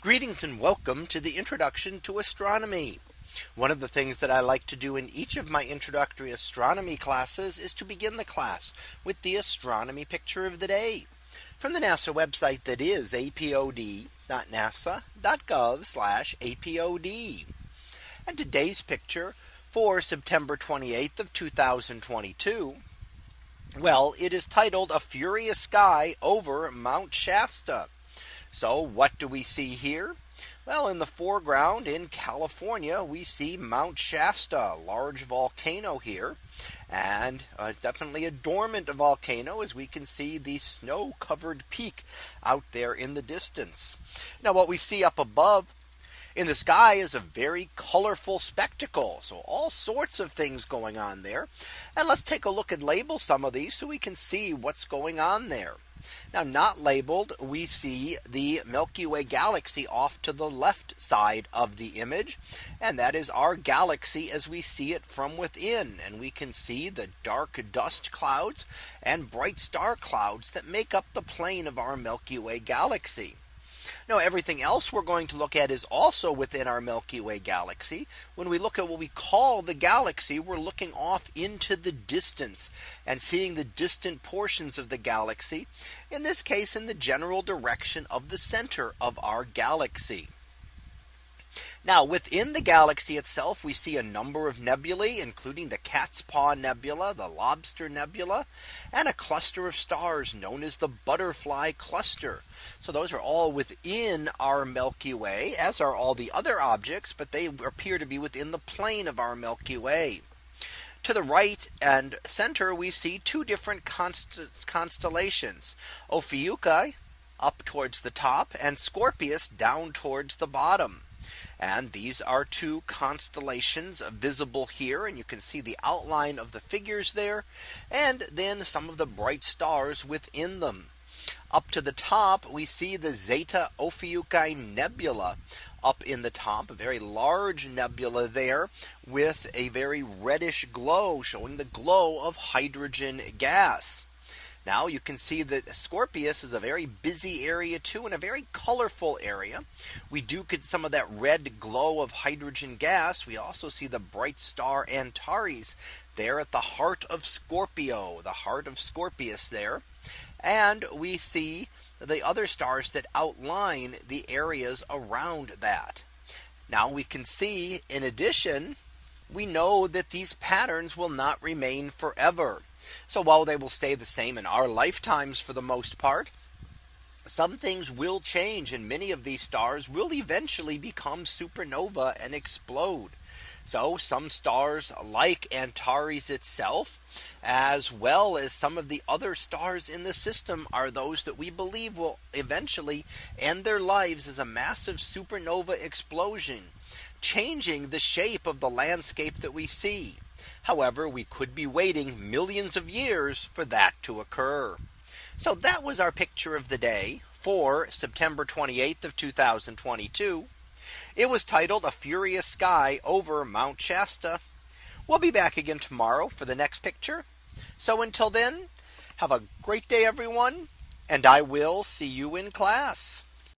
Greetings and welcome to the introduction to astronomy. One of the things that I like to do in each of my introductory astronomy classes is to begin the class with the astronomy picture of the day from the NASA website that is apod.nasa.gov apod. And today's picture for September 28th of 2022. Well, it is titled a furious sky over Mount Shasta. So what do we see here? Well, in the foreground in California, we see Mount Shasta, large volcano here, and uh, definitely a dormant volcano as we can see the snow covered peak out there in the distance. Now what we see up above in the sky is a very colorful spectacle. So all sorts of things going on there. And let's take a look and label some of these so we can see what's going on there. Now not labeled we see the Milky Way galaxy off to the left side of the image. And that is our galaxy as we see it from within. And we can see the dark dust clouds and bright star clouds that make up the plane of our Milky Way galaxy. Now everything else we're going to look at is also within our Milky Way galaxy. When we look at what we call the galaxy, we're looking off into the distance and seeing the distant portions of the galaxy. In this case, in the general direction of the center of our galaxy. Now within the galaxy itself, we see a number of nebulae, including the Cat's Paw Nebula, the Lobster Nebula, and a cluster of stars known as the Butterfly Cluster. So those are all within our Milky Way, as are all the other objects, but they appear to be within the plane of our Milky Way. To the right and center, we see two different const constellations, Ophiuchi up towards the top and Scorpius down towards the bottom. And these are two constellations visible here. And you can see the outline of the figures there. And then some of the bright stars within them. Up to the top, we see the Zeta Ophiuchi Nebula up in the top, a very large nebula there with a very reddish glow showing the glow of hydrogen gas. Now you can see that Scorpius is a very busy area too and a very colorful area. We do get some of that red glow of hydrogen gas. We also see the bright star Antares there at the heart of Scorpio, the heart of Scorpius there. And we see the other stars that outline the areas around that. Now we can see in addition, we know that these patterns will not remain forever. So while they will stay the same in our lifetimes for the most part, some things will change and many of these stars will eventually become supernova and explode. So some stars like Antares itself, as well as some of the other stars in the system are those that we believe will eventually end their lives as a massive supernova explosion, changing the shape of the landscape that we see. However, we could be waiting millions of years for that to occur. So that was our picture of the day for September 28th of 2022. It was titled a furious sky over Mount Shasta. We'll be back again tomorrow for the next picture. So until then, have a great day, everyone. And I will see you in class.